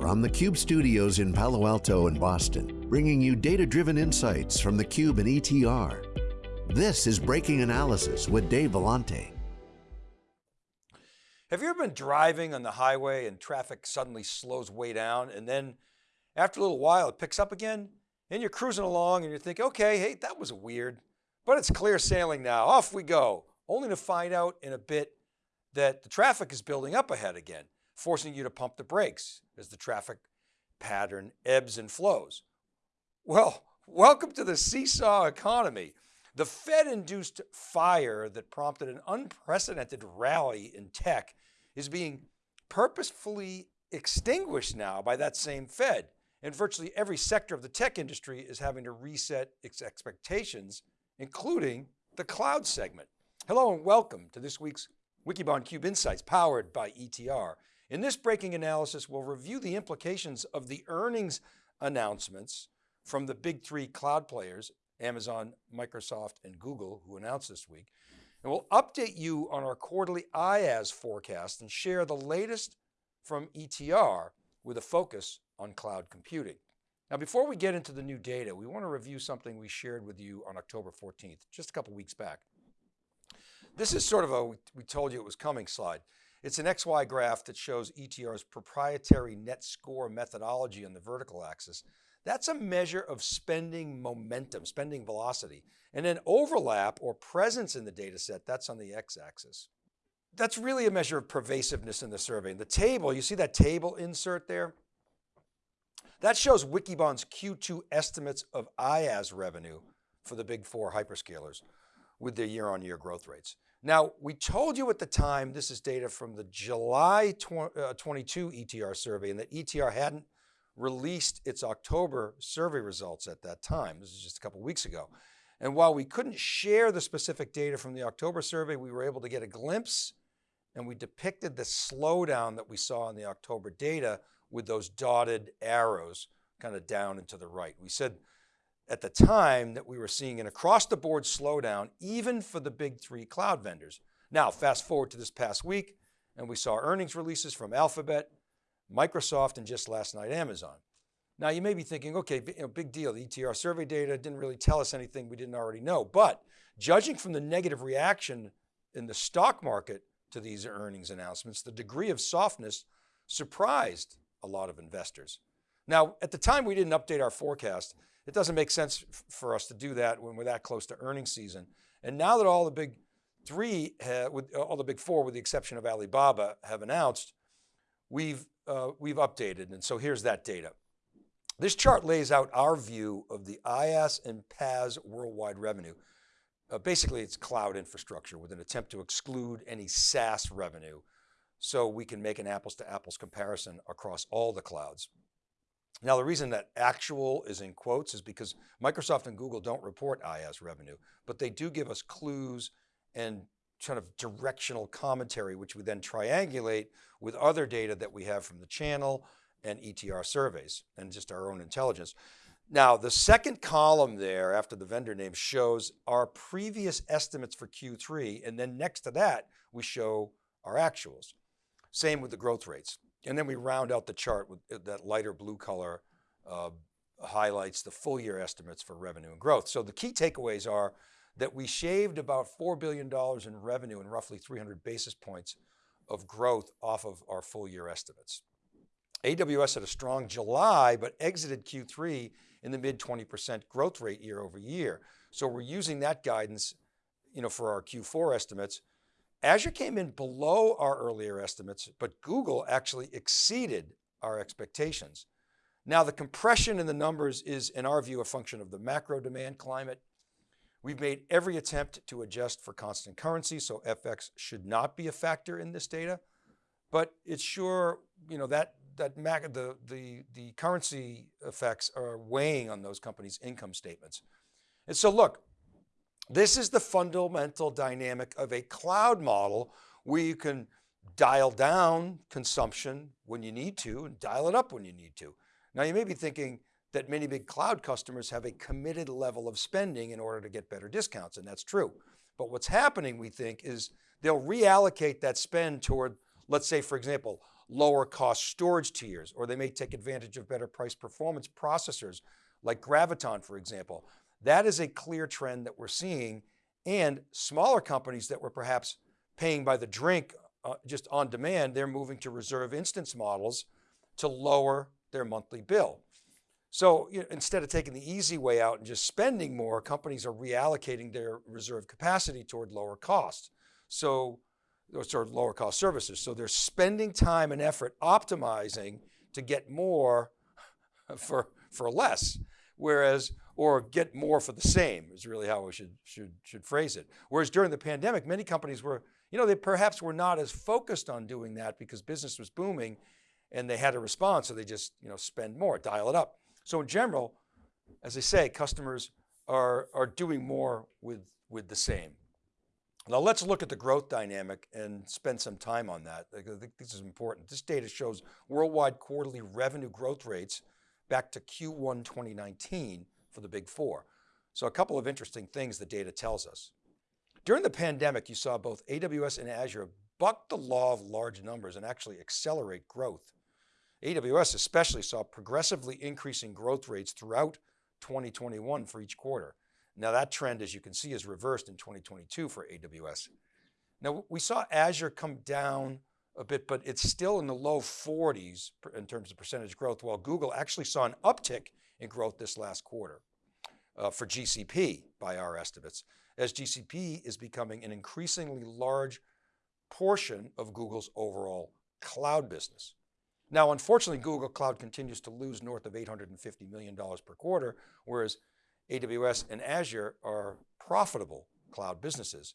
From the Cube studios in Palo Alto and Boston, bringing you data-driven insights from the Cube and ETR. This is Breaking Analysis with Dave Vellante. Have you ever been driving on the highway and traffic suddenly slows way down and then after a little while it picks up again and you're cruising along and you think, okay, hey, that was weird, but it's clear sailing now, off we go, only to find out in a bit that the traffic is building up ahead again forcing you to pump the brakes as the traffic pattern ebbs and flows. Well, welcome to the seesaw economy. The Fed induced fire that prompted an unprecedented rally in tech is being purposefully extinguished now by that same Fed. And virtually every sector of the tech industry is having to reset its expectations, including the cloud segment. Hello and welcome to this week's Wikibon Cube Insights powered by ETR. In this breaking analysis, we'll review the implications of the earnings announcements from the big three cloud players, Amazon, Microsoft, and Google, who announced this week. And we'll update you on our quarterly IaaS forecast and share the latest from ETR with a focus on cloud computing. Now, before we get into the new data, we want to review something we shared with you on October 14th, just a couple weeks back. This is sort of a, we told you it was coming slide. It's an XY graph that shows ETR's proprietary net score methodology on the vertical axis. That's a measure of spending momentum, spending velocity. And then overlap or presence in the data set, that's on the X axis. That's really a measure of pervasiveness in the survey. In the table, you see that table insert there? That shows Wikibon's Q2 estimates of IaaS revenue for the big four hyperscalers with their year-on-year -year growth rates. Now, we told you at the time, this is data from the July uh, 22 ETR survey and that ETR hadn't released its October survey results at that time. This is just a couple weeks ago. And while we couldn't share the specific data from the October survey, we were able to get a glimpse and we depicted the slowdown that we saw in the October data with those dotted arrows kind of down and to the right. We said at the time that we were seeing an across the board slowdown, even for the big three cloud vendors. Now, fast forward to this past week, and we saw earnings releases from Alphabet, Microsoft, and just last night, Amazon. Now you may be thinking, okay, you know, big deal. The ETR survey data didn't really tell us anything we didn't already know. But judging from the negative reaction in the stock market to these earnings announcements, the degree of softness surprised a lot of investors. Now, at the time we didn't update our forecast, it doesn't make sense for us to do that when we're that close to earnings season. And now that all the big three, with uh, all the big four, with the exception of Alibaba, have announced, we've, uh, we've updated. And so here's that data. This chart lays out our view of the IaaS and PaaS worldwide revenue. Uh, basically, it's cloud infrastructure with an attempt to exclude any SaaS revenue so we can make an apples to apples comparison across all the clouds. Now the reason that actual is in quotes is because Microsoft and Google don't report IaaS revenue, but they do give us clues and kind of directional commentary, which we then triangulate with other data that we have from the channel and ETR surveys and just our own intelligence. Now the second column there after the vendor name shows our previous estimates for Q3. And then next to that, we show our actuals. Same with the growth rates. And then we round out the chart with uh, that lighter blue color uh, highlights the full year estimates for revenue and growth. So the key takeaways are that we shaved about $4 billion in revenue and roughly 300 basis points of growth off of our full year estimates. AWS had a strong July, but exited Q3 in the mid 20% growth rate year over year. So we're using that guidance you know, for our Q4 estimates Azure came in below our earlier estimates, but Google actually exceeded our expectations. Now the compression in the numbers is in our view, a function of the macro demand climate. We've made every attempt to adjust for constant currency, so FX should not be a factor in this data, but it's sure, you know, that, that mac the, the, the currency effects are weighing on those companies' income statements. And so look, this is the fundamental dynamic of a cloud model where you can dial down consumption when you need to and dial it up when you need to. Now you may be thinking that many big cloud customers have a committed level of spending in order to get better discounts and that's true. But what's happening we think is they'll reallocate that spend toward, let's say for example, lower cost storage tiers, or they may take advantage of better price performance processors like Graviton, for example. That is a clear trend that we're seeing and smaller companies that were perhaps paying by the drink uh, just on demand, they're moving to reserve instance models to lower their monthly bill. So you know, instead of taking the easy way out and just spending more, companies are reallocating their reserve capacity toward lower costs. So, or sort of lower cost services. So they're spending time and effort optimizing to get more for, for less. Whereas, or get more for the same is really how we should, should, should phrase it. Whereas during the pandemic, many companies were, you know, they perhaps were not as focused on doing that because business was booming and they had to respond. So they just, you know, spend more, dial it up. So in general, as I say, customers are, are doing more with, with the same. Now let's look at the growth dynamic and spend some time on that. I think this is important. This data shows worldwide quarterly revenue growth rates back to Q1 2019 for the big four. So a couple of interesting things the data tells us. During the pandemic, you saw both AWS and Azure buck the law of large numbers and actually accelerate growth. AWS especially saw progressively increasing growth rates throughout 2021 for each quarter. Now that trend, as you can see, is reversed in 2022 for AWS. Now we saw Azure come down a bit, but it's still in the low 40s in terms of percentage growth, while Google actually saw an uptick in growth this last quarter uh, for GCP by our estimates, as GCP is becoming an increasingly large portion of Google's overall cloud business. Now, unfortunately, Google Cloud continues to lose north of $850 million per quarter, whereas AWS and Azure are profitable cloud businesses.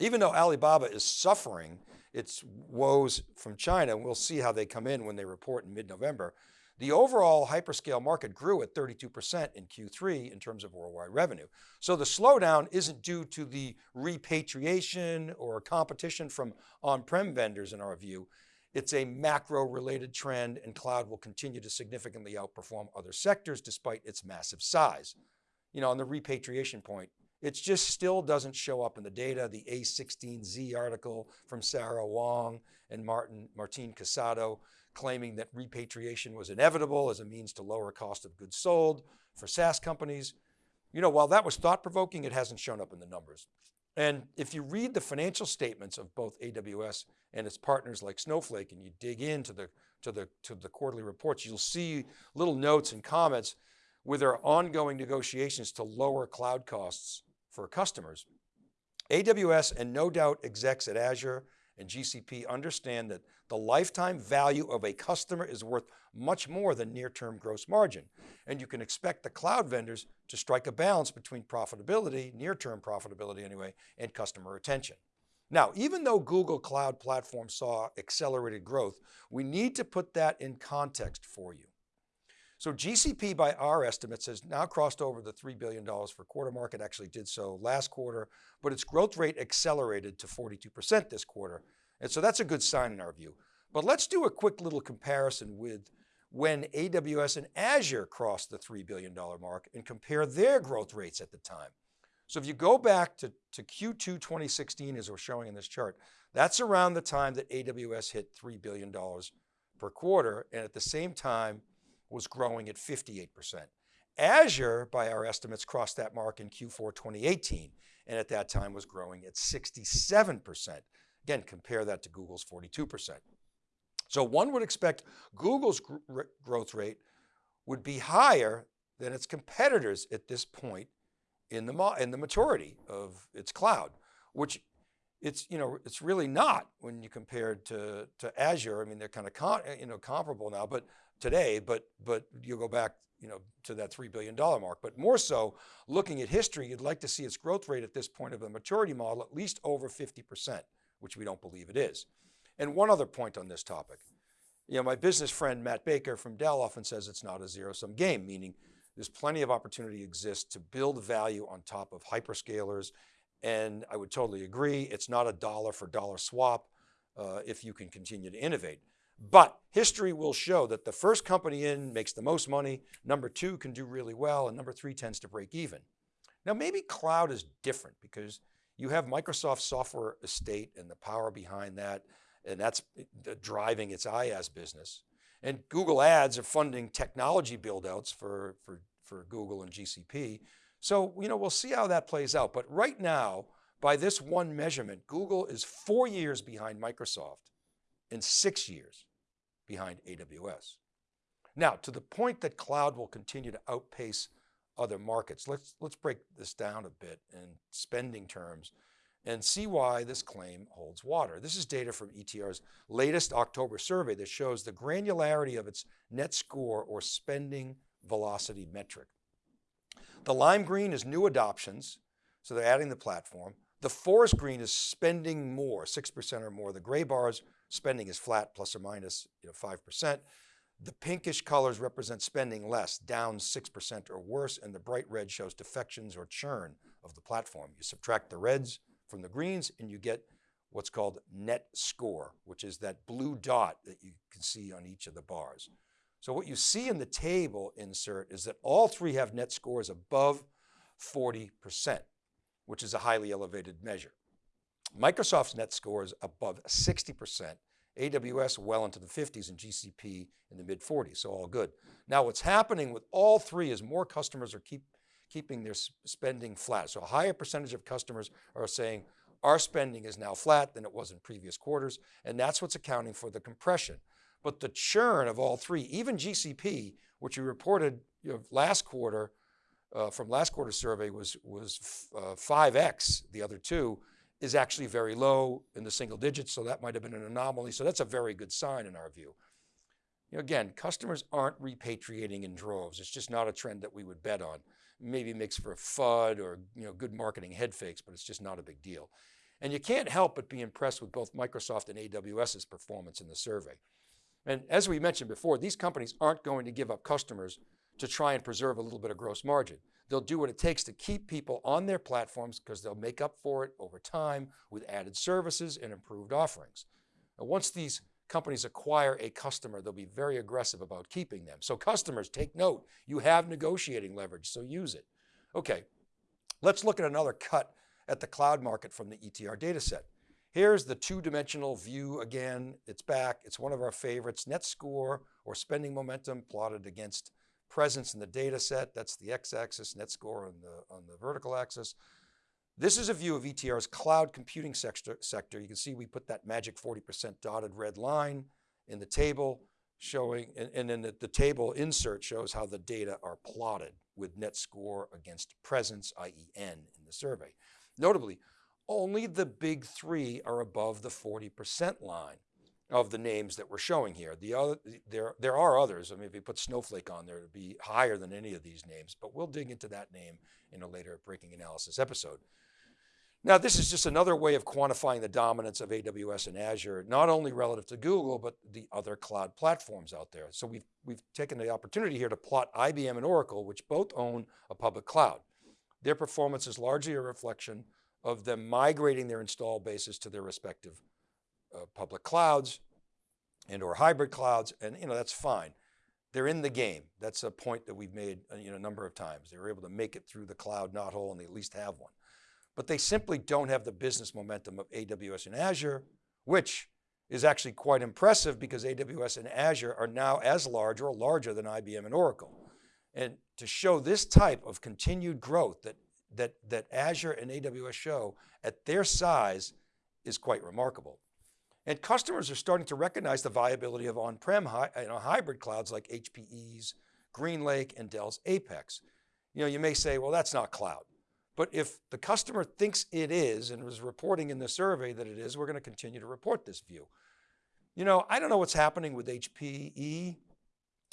Even though Alibaba is suffering its woes from China, we'll see how they come in when they report in mid-November, the overall hyperscale market grew at 32% in Q3 in terms of worldwide revenue. So the slowdown isn't due to the repatriation or competition from on-prem vendors in our view. It's a macro related trend and cloud will continue to significantly outperform other sectors despite its massive size. You know, on the repatriation point, it just still doesn't show up in the data. The A16Z article from Sarah Wang and Martin, Martin Casado claiming that repatriation was inevitable as a means to lower cost of goods sold for SaaS companies. You know, while that was thought provoking, it hasn't shown up in the numbers. And if you read the financial statements of both AWS and its partners like Snowflake, and you dig into the, to the, to the quarterly reports, you'll see little notes and comments with their ongoing negotiations to lower cloud costs for customers. AWS and no doubt execs at Azure and GCP understand that the lifetime value of a customer is worth much more than near-term gross margin. And you can expect the cloud vendors to strike a balance between profitability, near-term profitability anyway, and customer retention. Now, even though Google Cloud Platform saw accelerated growth, we need to put that in context for you. So GCP by our estimates has now crossed over the $3 billion for quarter market, actually did so last quarter, but its growth rate accelerated to 42% this quarter. And so that's a good sign in our view. But let's do a quick little comparison with when AWS and Azure crossed the $3 billion mark and compare their growth rates at the time. So if you go back to, to Q2 2016, as we're showing in this chart, that's around the time that AWS hit $3 billion per quarter. And at the same time, was growing at 58%. Azure, by our estimates, crossed that mark in Q4 2018, and at that time was growing at 67%. Again, compare that to Google's 42%. So one would expect Google's gr growth rate would be higher than its competitors at this point in the, in the maturity of its cloud, which it's, you know, it's really not when you compare to, to Azure. I mean, they're kind of, you know, comparable now, but today, but, but you go back you know, to that $3 billion mark. But more so, looking at history, you'd like to see its growth rate at this point of the maturity model at least over 50%, which we don't believe it is. And one other point on this topic. You know, my business friend, Matt Baker from Dell often says it's not a zero sum game, meaning there's plenty of opportunity exists to build value on top of hyperscalers. And I would totally agree. It's not a dollar for dollar swap uh, if you can continue to innovate. But history will show that the first company in makes the most money, number two can do really well, and number three tends to break even. Now maybe cloud is different because you have Microsoft software estate and the power behind that, and that's driving its IaaS business. And Google Ads are funding technology buildouts for, for, for Google and GCP. So, you know, we'll see how that plays out. But right now, by this one measurement, Google is four years behind Microsoft and six years behind AWS. Now, to the point that cloud will continue to outpace other markets, let's, let's break this down a bit in spending terms and see why this claim holds water. This is data from ETR's latest October survey that shows the granularity of its net score or spending velocity metric. The lime green is new adoptions, so they're adding the platform. The forest green is spending more, 6% or more. The gray bars, spending is flat, plus or minus you know, 5%. The pinkish colors represent spending less, down 6% or worse, and the bright red shows defections or churn of the platform. You subtract the reds from the greens and you get what's called net score, which is that blue dot that you can see on each of the bars. So what you see in the table insert is that all three have net scores above 40% which is a highly elevated measure. Microsoft's net score is above 60%, AWS well into the 50s and GCP in the mid 40s, so all good. Now what's happening with all three is more customers are keep, keeping their spending flat. So a higher percentage of customers are saying our spending is now flat than it was in previous quarters, and that's what's accounting for the compression. But the churn of all three, even GCP, which we reported you know, last quarter, uh, from last quarter's survey was, was uh, 5X, the other two, is actually very low in the single digits, so that might have been an anomaly. So that's a very good sign in our view. You know, again, customers aren't repatriating in droves. It's just not a trend that we would bet on. Maybe makes for a FUD or you know, good marketing head fakes, but it's just not a big deal. And you can't help but be impressed with both Microsoft and AWS's performance in the survey. And as we mentioned before, these companies aren't going to give up customers to try and preserve a little bit of gross margin. They'll do what it takes to keep people on their platforms because they'll make up for it over time with added services and improved offerings. And once these companies acquire a customer, they'll be very aggressive about keeping them. So customers, take note, you have negotiating leverage, so use it. Okay, let's look at another cut at the cloud market from the ETR data set. Here's the two-dimensional view again, it's back, it's one of our favorites, net score or spending momentum plotted against presence in the data set. That's the x-axis, net score on the, on the vertical axis. This is a view of ETR's cloud computing sector. sector. You can see we put that magic 40% dotted red line in the table showing, and, and then the, the, table insert shows how the data are plotted with net score against presence, i.e. N in the survey. Notably, only the big three are above the 40% line of the names that we're showing here. The other, there, there are others. I mean, if you put Snowflake on there, it'd be higher than any of these names, but we'll dig into that name in a later breaking analysis episode. Now, this is just another way of quantifying the dominance of AWS and Azure, not only relative to Google, but the other cloud platforms out there. So we've, we've taken the opportunity here to plot IBM and Oracle, which both own a public cloud. Their performance is largely a reflection of them migrating their install bases to their respective uh, public clouds and or hybrid clouds, and you know that's fine. They're in the game. That's a point that we've made uh, you know, a number of times. They were able to make it through the cloud knothole and they at least have one. But they simply don't have the business momentum of AWS and Azure, which is actually quite impressive because AWS and Azure are now as large or larger than IBM and Oracle. And to show this type of continued growth that, that, that Azure and AWS show at their size is quite remarkable. And customers are starting to recognize the viability of on-prem you know, hybrid clouds like HPE's, GreenLake, and Dell's Apex. You know, you may say, well, that's not cloud. But if the customer thinks it is and was reporting in the survey that it is, we're going to continue to report this view. You know, I don't know what's happening with HPE.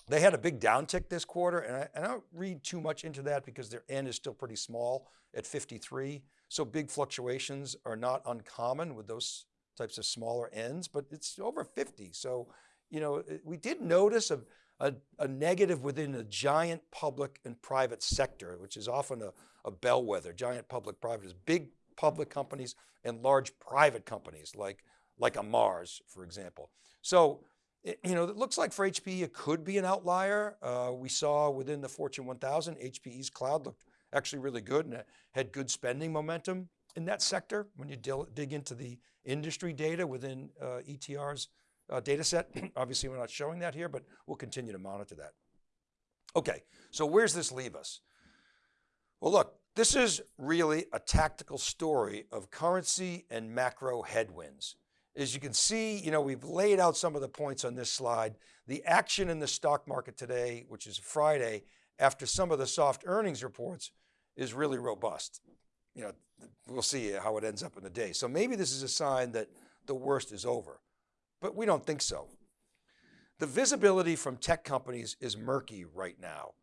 They had a big downtick this quarter and I, and I don't read too much into that because their N is still pretty small at 53. So big fluctuations are not uncommon with those types of smaller ends, but it's over 50. So, you know, we did notice a, a, a negative within a giant public and private sector, which is often a, a bellwether, giant public private is big public companies and large private companies like, like a Mars, for example. So, you know, it looks like for HPE, it could be an outlier. Uh, we saw within the Fortune 1000, HPE's cloud looked actually really good and it had good spending momentum. in that sector when you dig into the industry data within uh, ETR's uh, data set. Obviously, we're not showing that here, but we'll continue to monitor that. Okay, so where's this leave us? Well, look, this is really a tactical story of currency and macro headwinds. As you can see, you know, we've laid out some of the points on this slide. The action in the stock market today, which is Friday, after some of the soft earnings reports is really robust. You know, we'll see how it ends up in the day. So maybe this is a sign that the worst is over, but we don't think so. The visibility from tech companies is murky right now,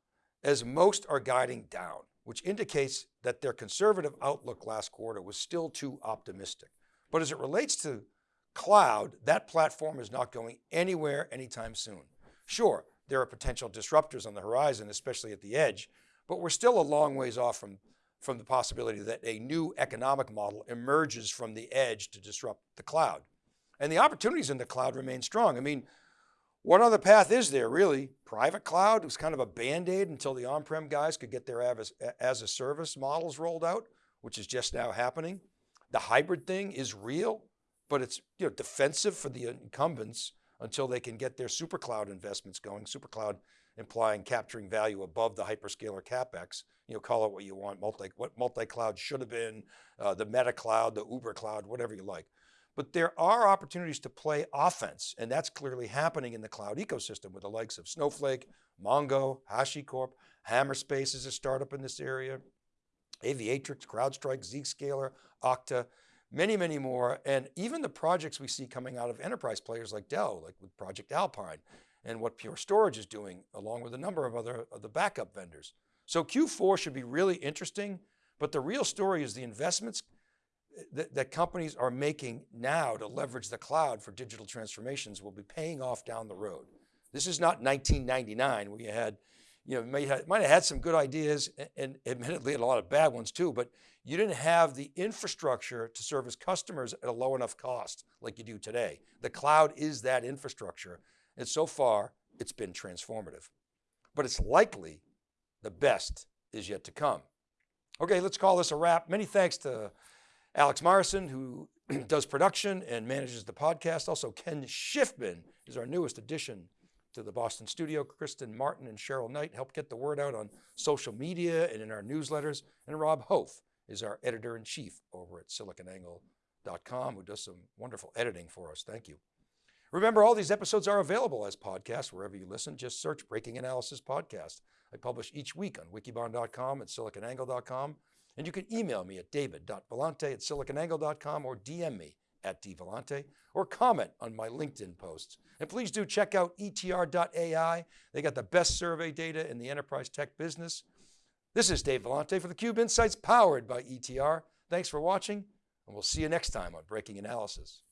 as most are guiding down, which indicates that their conservative outlook last quarter was still too optimistic. But as it relates to cloud, that platform is not going anywhere anytime soon. Sure, there are potential disruptors on the horizon, especially at the edge, but we're still a long ways off from, from the possibility that a new economic model emerges from the edge to disrupt the cloud. And the opportunities in the cloud remain strong. I mean, what other path is there really? Private cloud was kind of a band-aid until the on-prem guys could get their as, as a service models rolled out, which is just now happening. The hybrid thing is real, but it's you know, defensive for the incumbents until they can get their super cloud investments going. Super cloud implying capturing value above the hyperscaler capex. You know, call it what you want. Multi what multi cloud should have been, uh, the Meta cloud, the Uber cloud, whatever you like. But there are opportunities to play offense, and that's clearly happening in the cloud ecosystem with the likes of Snowflake, Mongo, HashiCorp, Hammerspace is a startup in this area, Aviatrix, CrowdStrike, Zscaler, Okta many, many more. And even the projects we see coming out of enterprise players like Dell, like with Project Alpine and what Pure Storage is doing along with a number of other of the backup vendors. So Q4 should be really interesting, but the real story is the investments eh, that, that companies are making now to leverage the cloud for digital transformations will be paying off down the road. This is not 1999 where you had you know, might have, might have had some good ideas and admittedly a lot of bad ones too, but you didn't have the infrastructure to service customers at a low enough cost like you do today. The cloud is that infrastructure. And so far it's been transformative, but it's likely the best is yet to come. Okay, let's call this a wrap. Many thanks to Alex Myerson, who does production and manages the podcast. Also, Ken Schiffman is our newest addition to the Boston studio. Kristen Martin and Cheryl Knight help get the word out on social media and in our newsletters. And Rob Hof is our editor-in-chief over at siliconangle.com who does some wonderful editing for us. Thank you. Remember, all these episodes are available as podcasts wherever you listen. Just search Breaking Analysis Podcast. I publish each week on wikibon.com and siliconangle.com. And you can email me at david.vellante at siliconangle.com or DM me at dvellante or comment on my LinkedIn posts. And please do check out etr.ai. They got the best survey data in the enterprise tech business. This is Dave Vellante for theCUBE Insights powered by ETR. Thanks for watching and we'll see you next time on Breaking Analysis.